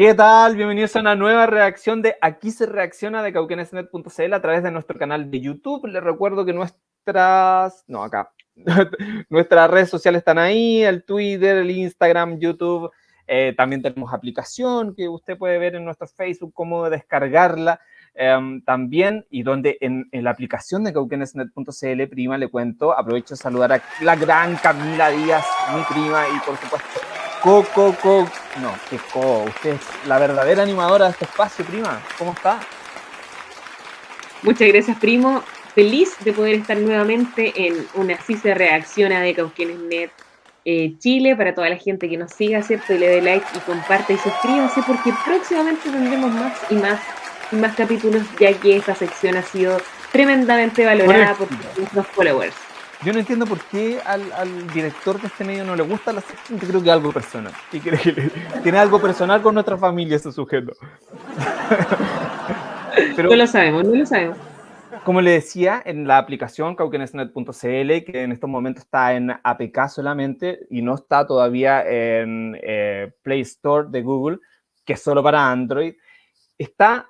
¿Qué tal? Bienvenidos a una nueva reacción de Aquí se reacciona de cauquenesnet.cl a través de nuestro canal de YouTube. Les recuerdo que nuestras... no, acá. nuestras redes sociales están ahí, el Twitter, el Instagram, YouTube. Eh, también tenemos aplicación que usted puede ver en nuestro Facebook, cómo descargarla. Em, también, y donde en, la aplicación de cauquenesnet.cl, prima, le cuento, aprovecho de saludar a la gran Camila Díaz, mi prima, y por supuesto Coco, co, no, que co, usted es la verdadera animadora de este espacio, prima. ¿Cómo está? Muchas gracias, primo. Feliz de poder estar nuevamente en una Así se reacciona de Cauquenes Net eh, Chile para toda la gente que nos siga, ¿cierto? Y le dé like y comparte y suscríbase porque próximamente tendremos más y más y más capítulos ya que esta sección ha sido tremendamente valorada por nuestros followers. Yo no entiendo por qué al, director de este medio no le gusta la sección, creo que algo personal. tiene algo personal con nuestra familia ese sujeto. no lo sabemos, no lo sabemos. Como le decía, en la aplicación cauquenesnet.cl, que en estos momentos está en APK solamente y no está todavía en eh, Play Store de Google, que es solo para Android, está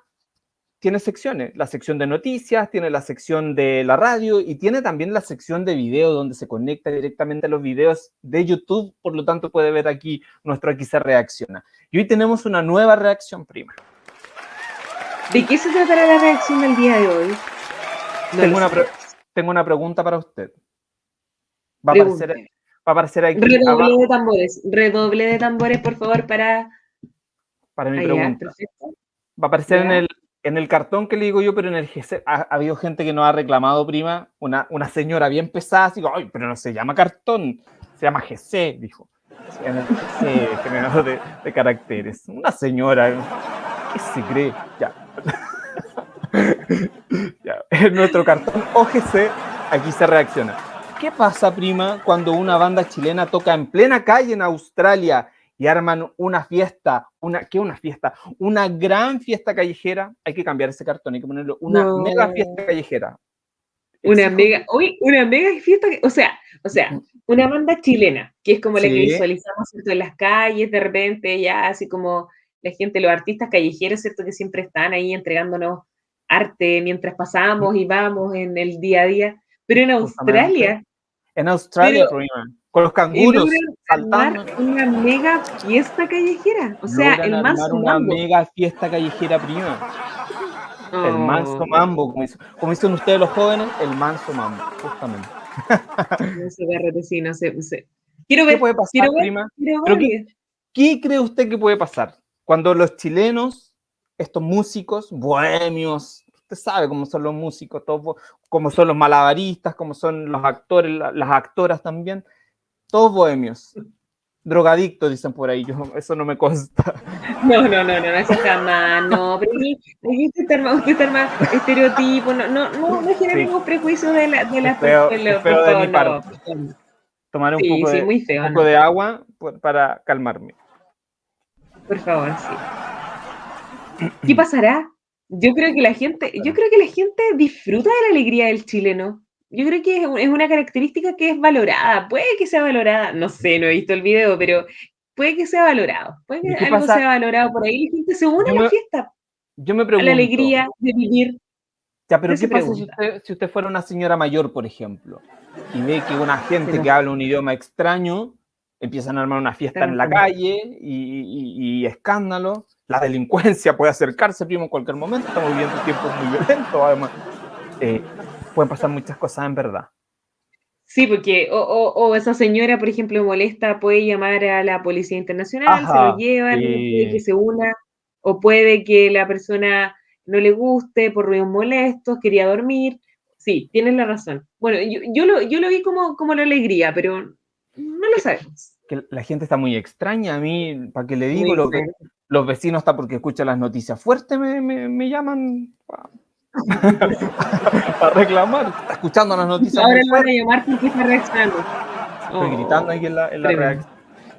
tiene secciones, la sección de noticias, tiene la sección de la radio y tiene también la sección de video donde se conecta directamente a los videos de YouTube, por lo tanto puede ver aquí nuestro Aquí se reacciona. Y hoy tenemos una nueva reacción prima. ¿De qué se tratará la reacción del día de hoy? tengo, una tengo, una pregunta para usted. Va a, aparecer, va a aparecer aquí. Redoble de tambores, redoble de tambores, por favor, para... Para mi pregunta. Va a aparecer en el, en el cartón que le digo yo, pero en el GC, ha, habido gente que no ha reclamado, prima, una, una señora bien pesada, así ay, pero no se llama cartón, se llama GC, dijo. En el GC, generador de, caracteres. Una señora, ¿qué se cree? Ya. ya. En nuestro cartón OGC, aquí se reacciona. ¿Qué pasa, prima, cuando una banda chilena toca en plena calle en Australia y arman una fiesta, una, ¿qué una fiesta? Una gran fiesta callejera, hay que cambiar ese cartón, hay que ponerlo, una mega fiesta callejera. Una mega, uy, una mega fiesta, o sea, o sea, una banda chilena, que es como la que visualizamos en las calles, de repente ya así como la gente, los artistas callejeros, ¿cierto? Que siempre están ahí entregándonos arte mientras pasamos y vamos en el día a día, pero en Australia. En Australia, con los canguros saltando. Una mega fiesta callejera. O sea, el manso una mega fiesta callejera prima. El manso mambo, como, hizo, como dicen ustedes los jóvenes, el manso mambo, justamente. No sé, sí, no sé, no sé. Quiero ver, ¿Qué puede pasar, prima? Qué, ¿Qué cree usted que puede pasar cuando los chilenos, estos músicos, bohemios, usted sabe cómo son los músicos, todos, cómo son los malabaristas, cómo son los actores, las actoras también, todos bohemios. Drogadictos, dicen por ahí. Yo, eso no me consta. No, no, no, no, eso jamás, no. Pero aquí usted está más, estereotipo. No, no, no, no genera ningún prejuicio de la, de la feo, de, de mi parte. Tomar un, poco, de, un poco de agua para calmarme. Por favor, sí. ¿Qué pasará? Yo creo que la gente, yo creo que la gente disfruta de la alegría del chileno yo creo que es una característica que es valorada, puede que sea valorada, no sé, no he visto el video, pero puede que sea valorado, puede que algo sea valorado por ahí, la gente se une a la fiesta, yo me pregunto, a la alegría de vivir. Ya, pero ¿qué pasa si usted, si usted, fuera una señora mayor, por ejemplo, y ve que una gente que habla un idioma extraño empiezan a armar una fiesta en la calle y, escándalo, la delincuencia puede acercarse, primo, en cualquier momento, estamos viviendo tiempos muy violentos, además. Eh, pueden pasar muchas cosas en verdad. Sí, porque o, esa señora, por ejemplo, molesta, puede llamar a la Policía Internacional, se lo llevan, que se una, o puede que la persona no le guste por ruidos molestos, quería dormir. Sí, tienes la razón. Bueno, yo, lo, yo lo vi como, como la alegría, pero no lo sabemos. Que la gente está muy extraña. A mí, para que le digo, los vecinos está porque escuchan las noticias fuertes, me, me llaman para reclamar. Está escuchando las noticias. Ahora le van a llamar porque está reaccionando. Estoy oh, gritando aquí en la, en la reacción.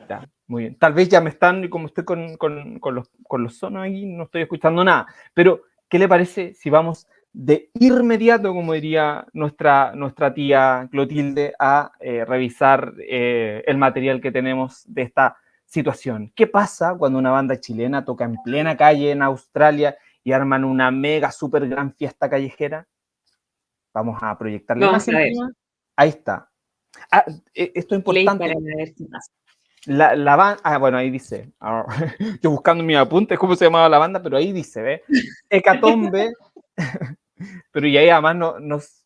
Ya, muy bien. Tal vez ya me están, y como estoy con, con, con, los, con los sonos aquí, no estoy escuchando nada. Pero, ¿qué le parece si vamos de inmediato, como diría nuestra, nuestra tía Clotilde, a eh, revisar eh, el material que tenemos de esta situación. ¿Qué pasa cuando una banda chilena toca en plena calle en Australia y arman una mega, super gran fiesta callejera? Vamos a proyectarle Vamos a ver. Ahí está. Ah, e- esto es importante. La, la banda, ah, bueno, ahí dice, ah, yo buscando mis apuntes, cómo se llamaba la banda, pero ahí dice, ¿ve? Hecatombe, pero y ahí además no- nos,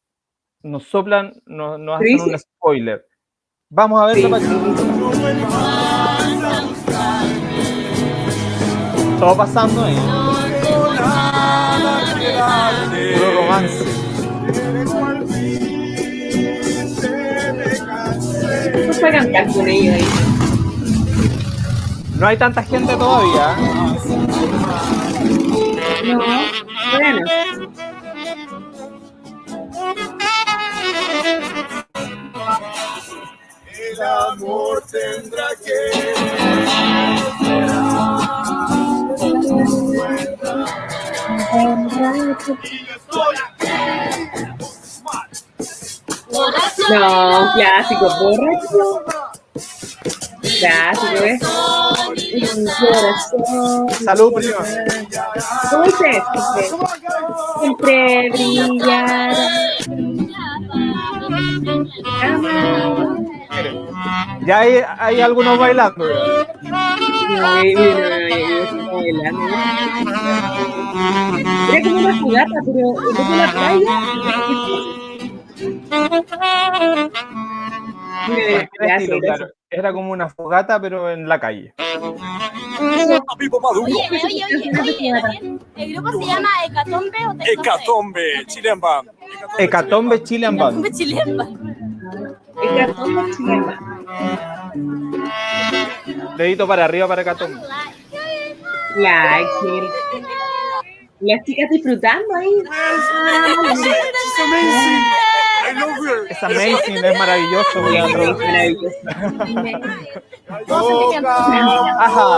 nos soplan, no- nos hacen un dice? spoiler. Vamos a ver Sí. Todo pasando ahí. Romance. No fue a cantar con ellos ahí. No hay tanta gente todavía. No, bueno. El amor tendrá que No, clásico, borracho. Clásico, corazón. Salud, prima. ¿Cómo dice? Siempre brillará. Ya hay, hay algunos bailando. Era como una fogata, pero en vez de la playa. Mira, claro. Era como una fogata, pero en la calle. Oye, oye, oye, oye, ¿el grupo se llama Hecatombe o? Hecatombe, Chilean Band. Hecatombe Chilean Band. Hecatombe chilena. Dedito para arriba para Hecatombe. Like, sí. Las chicas disfrutando ahí. It's amazing. Es amazing, es maravilloso. Todos se cantan. Ajá.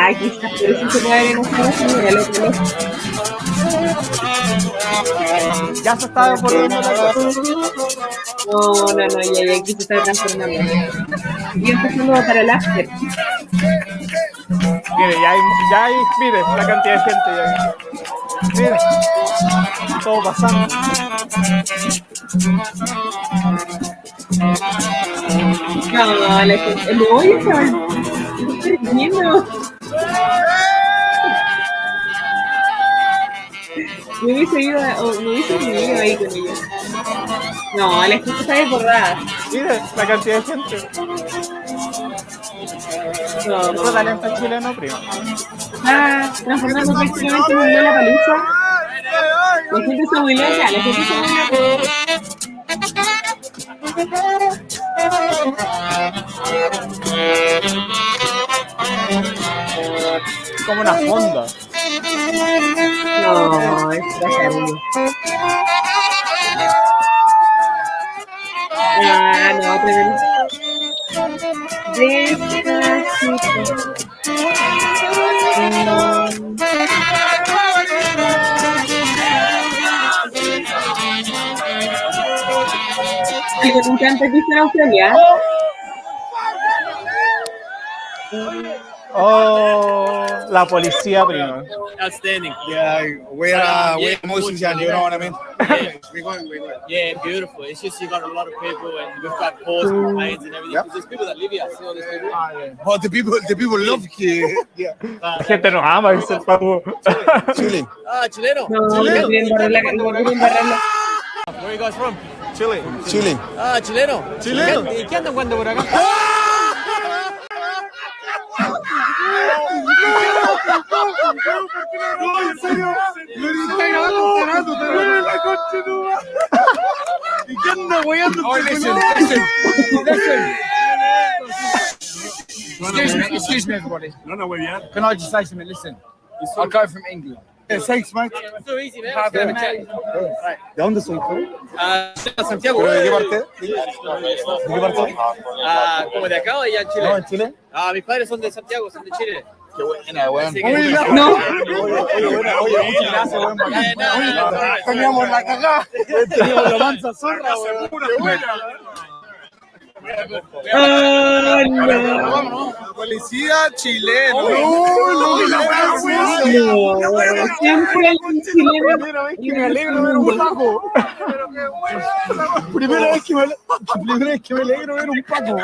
Ay, quizás, pero sí se puede ver en loco. Ya se está desbordando la cosa. No, no, no, ya, ya aquí se está transformando. Y empezando para el after. Mire, ya hay, ya hay, mire, la cantidad de gente ya. Mire, todo pasando. No, la gente. No, ya estaba. Estoy viendo. Me hubiese ido, me hubiese ido ahí con ellos. No, la gente está desbordada. Mire, la cantidad de gente. No, Otro talento chileno, primo. está transformando prácticamente en un Lola Palusa. La gente está muy loca, la gente está muy loca. Como una fonda. No, es terrible. Ah, no, tremendo. Despacito. Y me encanta que está en Australia. Oh, la policía, primo. Outstanding. Yeah, we're, uh, we're musicians, you know what I mean? we're going, we're going. Yeah, beautiful. It's just you got a lot of people and we've got calls and everything. Yep. There's people that live here. See all these people? Oh, the people, the people love here. Yeah. La gente nos ama, dice el papu. Chilling. Ah, chileno. No, la- Where are you guys from? Chilling. Chilling. Ah, chileno. Chileno. ¿Y qué andan jugando por acá? Oh. Excuse me, excuse me, everybody. No, no, weón. Can I just say something? Listen, I go from England. Yeah, thanks, mate. So easy, man. Have a chat. ¿De dónde tú? Ah, Santiago. ¿Pero de qué parte? ¿De? Ah, como de acá o allá en Chile? No, en Chile. Ah, mis padres son de Santiago, son de Chile. Qué buena, weón. No. Oye, muchas gracias, weón. Teníamos la cagada. Teníamos la mansa zorra, weón. Qué buena. Ah, no. Policía chileno. No, siempre algún chileno. Primera vez que me alegro ver un Paco. Primera vez que me, primera vez que me alegro ver un Paco.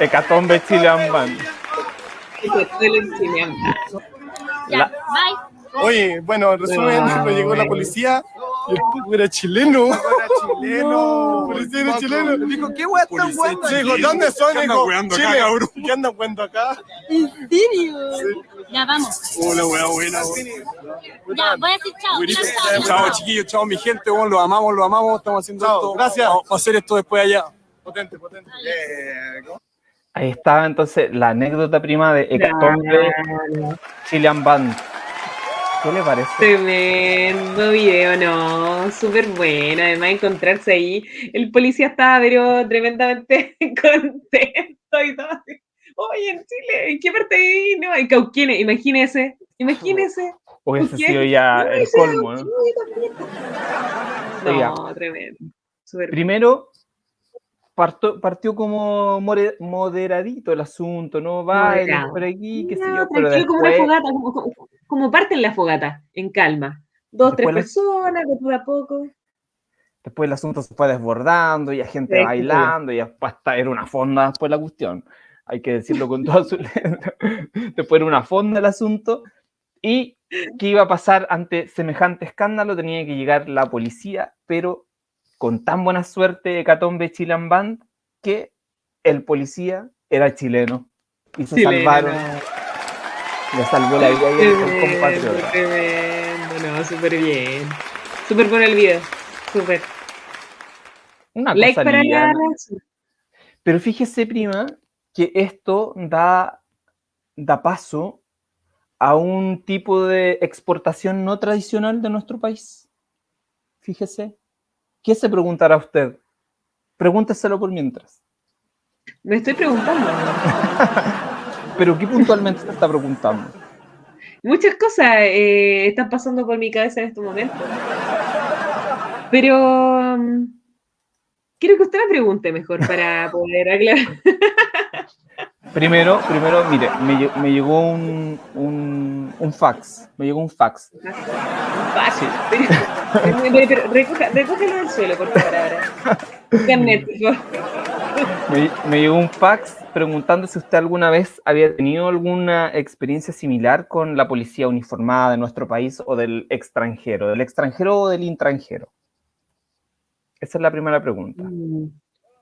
Hecatombe Chilean Band. Ya, La- bye. Oye, bueno, en resumen, Ah, llegó la bueno. policía y el era chileno. Era chileno. El policía era chileno. Dijo, ¿qué weón están jugando? Sí, dijo, ¿dónde son? ¿Qué andan Dijo, weando acá, Chile. cabrón? ¿Qué andan jugando acá? Ya, vamos. Hola, wea buena. Ya, voy a decir chao. Chao, chao. Chao, chiquillos, chao, mi gente, weón, los amamos, los amamos, estamos haciendo Chao, esto. gracias. Vamos a hacer esto después allá. Potente, potente. Ahí estaba entonces la anécdota prima de Hecatombe Chilean Band. ¿Qué le parece? Tremendo video, no, súper bueno. Además, encontrarse ahí, el policía estaba, pero tremendamente contento y todo. así. Oye, en Chile, ¿en qué parte ahí? No, en Cauquienes, imagínese, imagínese. Hubiese ¿Qué? sido ya No, el colmo, ¿no? Oiga. No, tremendo. Primero, parto- partió como more- moderadito el asunto, ¿no? Moderado. por aquí, qué sé No, yo, pero tranquilo, como una después, fogata, como, como, como parte en la fogata, en calma. Dos, tres Después personas, de poco a poco. después el asunto se fue desbordando y a gente Sí, bailando y después hasta era una fonda después la cuestión. Hay que decirlo con toda su letra. Después era una fonda el asunto. ¿Y qué iba a pasar ante semejante escándalo? Tenía que llegar la policía, pero con tan buena suerte Hecatombe Chilean Band que el policía era chileno. Y se Chileno, salvaron, le salvó la vida y el compatriota. tremendo, no, súper bien. Súper bueno el video, súper. Una Like cosa para liviana. Pero fíjese, prima, que esto da, da paso a un tipo de exportación no tradicional de nuestro país. Fíjese. ¿Qué se preguntará usted? Pregúnteselo por mientras. Me estoy preguntando. Pero ¿qué puntualmente se está preguntando? Muchas cosas eh, están pasando por mi cabeza en este momento. Pero mm, quiero que usted me pregunte mejor para poder aclarar. Primero, primero, mire, me, lle- me llegó un, un, un fax. Me llegó un fax. Pero, pero- pero recoja- recógelo del suelo, por favor, ahora. Internet. Me, me llegó un fax preguntando si usted alguna vez había tenido alguna experiencia similar con la policía uniformada de nuestro país o del extranjero, del extranjero o del intranjero. Esa es la primera pregunta. Mm,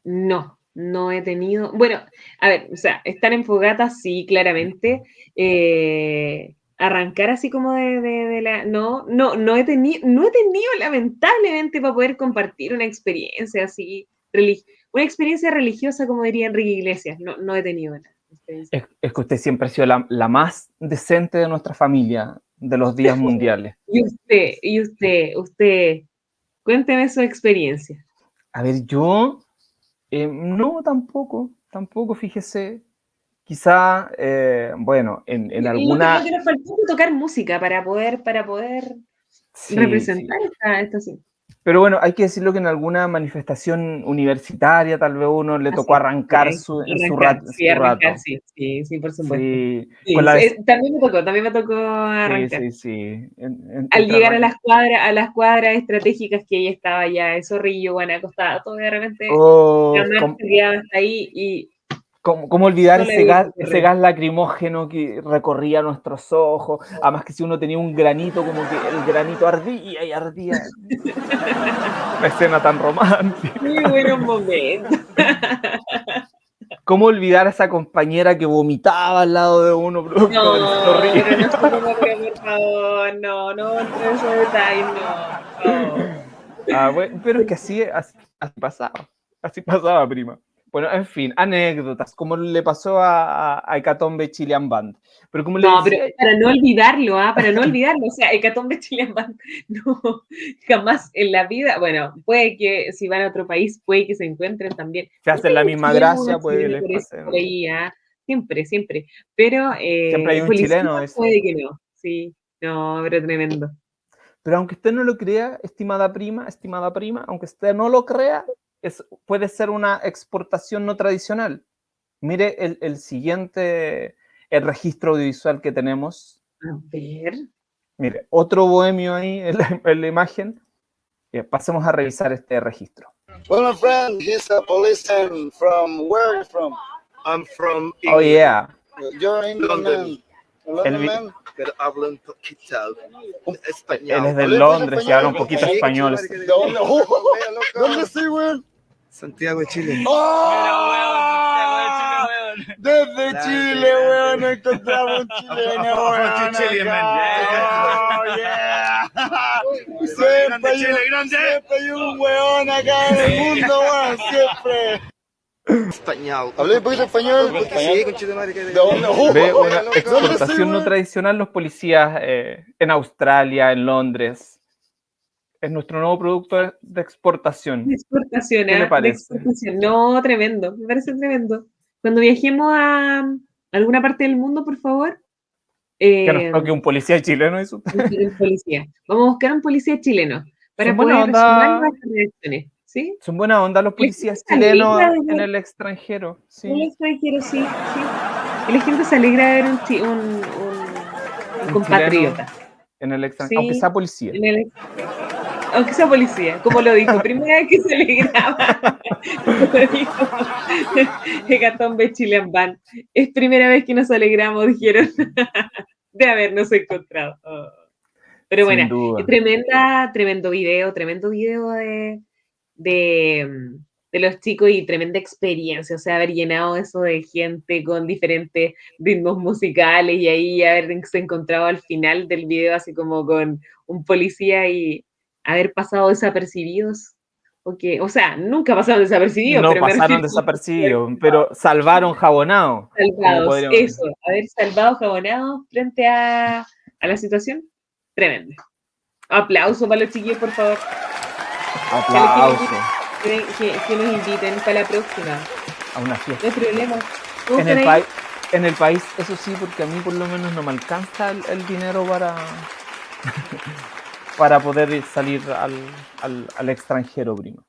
No, no he tenido. Bueno, a ver, o sea, estar en fogata, sí, claramente. Eh, arrancar así como de, de- de la. No, no, no he tenido, no he tenido, lamentablemente, para poder compartir una experiencia así, relig- una experiencia religiosa, como diría Enrique Iglesias. No, no he tenido experiencia. Es, es que usted siempre ha sido la, la más decente de nuestra familia de los días mundiales. Y usted, y usted, usted, cuénteme su experiencia. A ver, yo eh, no tampoco, tampoco, fíjese. Quizá, eh, bueno, en, en Y alguna... Lo que nos faltó tocar música para poder, para poder sí, representar esta, esta sí. Pero bueno, hay que decirlo que en alguna manifestación universitaria tal vez uno le tocó arrancar sí, su, arrancar, su rat- sí, su rato. sí, sí, sí, por supuesto. Sí, la eh, también me tocó, también me tocó arrancar. sí, sí. En- en- Al llegar a las cuadras, a las cuadras estratégicas que ella estaba ya, el zorrillo, Guanaco, estaba todo de repente, Oh, la marcha ¿cómo, quedaba hasta ahí y cómo- cómo olvidar No ese gas, ese gas lacrimógeno que recorría nuestros ojos? Además que si uno tenía un granito, como que el granito ardía y ardía. Una escena tan romántica. muy buenos momentos. ¿Cómo olvidar a esa compañera que vomitaba al lado de uno? No, no, no, pero por favor, no, no, no. no. Ah, bueno, pero es que así, así, así pasaba. Así pasaba, prima. Bueno, en fin, anécdotas, como le pasó a, a, a Hecatombe Chilean Band. Pero como le No, pero decía, para no olvidarlo, ¿ah? Para no olvidarlo, o sea, Hecatombe Chilean Band, no, jamás en la vida, bueno, puede que si van a otro país, puede que se encuentren también. se hacen la misma gracia, pues chileno les pasen- por ahí, ¿ah? Siempre, siempre. Pero eh, Siempre hay un chileno, ese. puede que no. Sí, no, pero tremendo. Pero aunque usted no lo crea, estimada prima, estimada prima, aunque usted no lo crea, es, puede ser una exportación no tradicional. Mire el, el siguiente, el registro audiovisual que tenemos. A ver. Mire, otro bohemio ahí en la, en la imagen. Bien, pasemos a revisar este registro. Well, my friend, he's a policeman from where are you from? I'm from Oh, England, yeah. You're England London. man. London El vi- man. pero hablo un poquito Él español. es de Hablé Londres. Santiago de Chile. ¡Oh! Desde Grande, Chile, grande. weón, encontramos un chileno, weón. Chile. Oh, yeah. Siempre hay, un, siempre hay un weón acá en el mundo, weón, siempre. Español. ¿Hablé un poquito español? Sí, con Chile, madre. que- ¿De dónde? Oh, Ve una loco. ¿Dónde estoy, exportación no tradicional los policías eh, en Australia, en Londres. Es nuestro nuevo producto de- exportación. De exportación, ¿Qué le ¿ah? De parece? exportación. No, tremendo, me parece tremendo. Cuando viajemos a alguna parte del mundo, por favor, eh, Que nos toque un policía chileno buscar un policía. Vamos a buscar un policía chileno para Son poder onda. reacciones. ¿Sí? Son buena onda los policías chilenos de en el extranjero. Sí. extranjero, sí, sí. Y la gente se alegra de ver un, un, un- un compatriota. En el extranjero. Sí. Aunque sea policía. en el- aunque sea policía, como lo dijo, primera vez que se alegraba. Lo dijo Hecatombe Chilean Band. Es primera vez que nos alegramos, dijeron, de habernos encontrado. Oh. Pero Sin bueno, duda. tremenda, tremendo video, tremendo video de, de, de los chicos y tremenda experiencia, o sea, haber llenado eso de gente con diferentes ritmos musicales y ahí haberse encontrado al final del video así como con un policía y haber pasado desapercibidos. Porque, o sea, nunca pasaron desapercibidos, No pero pasaron desapercibidos, pero salvaron jabonado. salvados, decir. eso, haber salvado jabonados frente a, a la situación, tremendo. Aplauso para los chiquillos, por favor, Aplauso que, que- que nos inviten para la próxima. a una fiesta. No hay problema. ¿Cómo En el, país, en el país, eso sí, porque a mí por lo menos no me alcanza el, el dinero para, para poder ir- salir al, al, al extranjero, primo.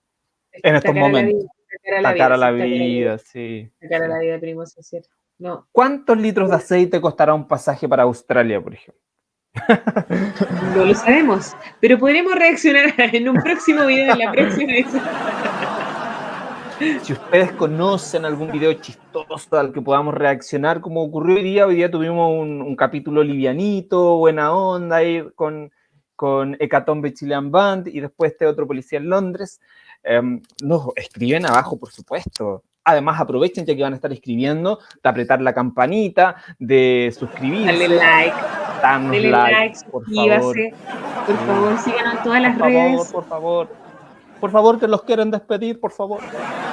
En estos Sacar a la momentos. vida, sacar a la Sacar a la vida, sí, sí. Sacar a la vida, primo, eso es cierto. No, ¿Cuántos litros de aceite costará un pasaje para Australia, por ejemplo? no lo sabemos, pero podremos reaccionar en un próximo video, en la próxima edición. Si ustedes conocen algún video chistoso al que podamos reaccionar, como ocurrió hoy día, hoy día tuvimos un, un capítulo livianito, buena onda, ahí con, con Hecatombe Chilean Band y después este otro policía en Londres. Em, nos escriben abajo, por supuesto. Además, aprovechen ya que van a estar escribiendo, de apretar la campanita, de suscribirse, Dale like, darnos dale like, like, por favor. suscríbase. Por favor, síganos en todas las por redes. por favor. Por favor, que los quieren despedir, por favor.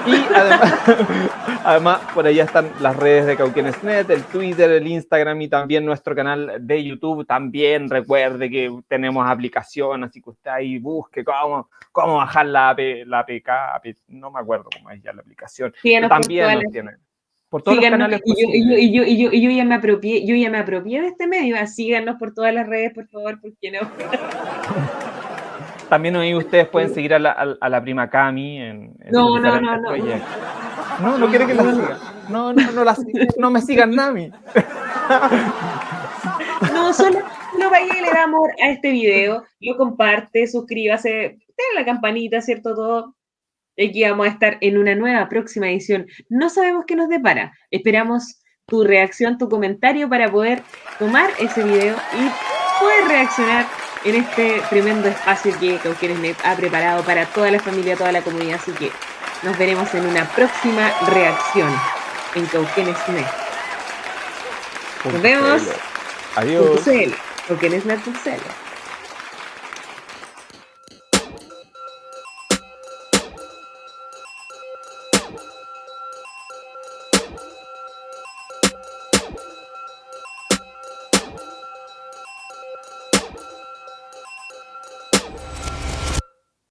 Y además, además, por allá están las redes de Cauquenes.net, el Twitter, el Instagram y también nuestro canal de YouTube. También recuerde que tenemos aplicación, así que usted ahí busque cómo, cómo bajar la, AP, la APK, AP, no me acuerdo cómo es ya la aplicación. Síganos por También todas nos las tiene. Por todos Síganos, los canales y yo, y, yo, y, yo, y, yo, ya me apropié, yo ya me apropié de este medio, síganos por todas las redes, por favor, porque no. También ahí ustedes pueden seguir a la, a, a la prima Cami en, en No, sus no, no, no. No, no quiere que la siga. No, no, no, la, no me sigan, Nami. No, solo, solo vaya y le da amor a este video, lo comparte, suscríbase, denle la campanita, ¿cierto? Todo. Y Aquí vamos a estar en una nueva próxima edición. No sabemos qué nos depara. Esperamos tu reacción, tu comentario para poder tomar ese video y poder reaccionar en este tremendo espacio que Cauquenes.net ha preparado para toda la familia, toda la comunidad. Así que nos veremos en una próxima reacción en Cauquenes.net. Nos vemos. Adiós. .cl, Cauquenes.net.cl.